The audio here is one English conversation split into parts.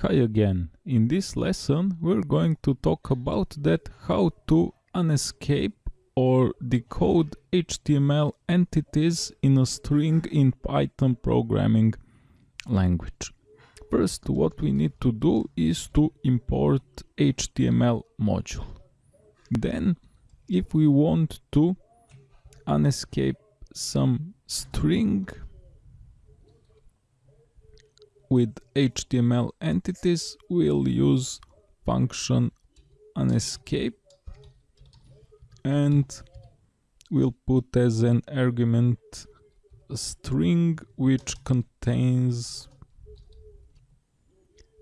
Hi again. In this lesson we're going to talk about that how to unescape or decode HTML entities in a string in Python programming language. First what we need to do is to import HTML module. Then if we want to unescape some string with HTML entities we'll use function unescape and we'll put as an argument a string which contains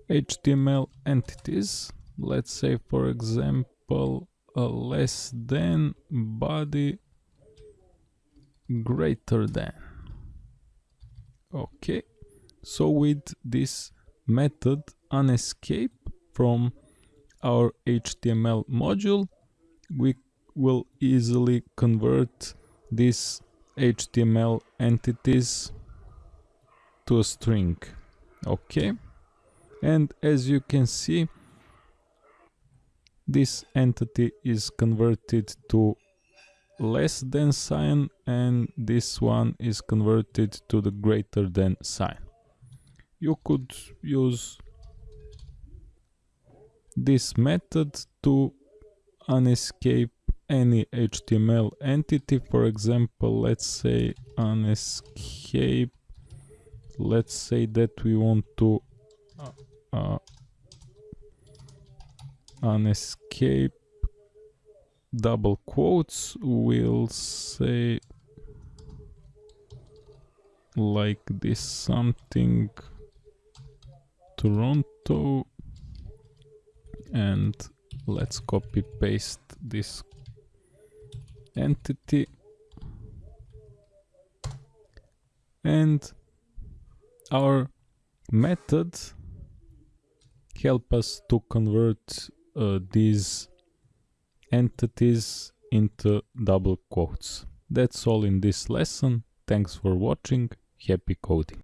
HTML entities. Let's say for example a less than body greater than. Okay so with this method unescape from our HTML module we will easily convert these HTML entities to a string okay and as you can see this entity is converted to less than sign and this one is converted to the greater than sign. You could use this method to unescape any HTML entity. For example, let's say unescape. Let's say that we want to uh, uh, unescape double quotes We'll say like this something Toronto and let's copy paste this entity and our method help us to convert uh, these entities into double quotes. That's all in this lesson. Thanks for watching. Happy coding.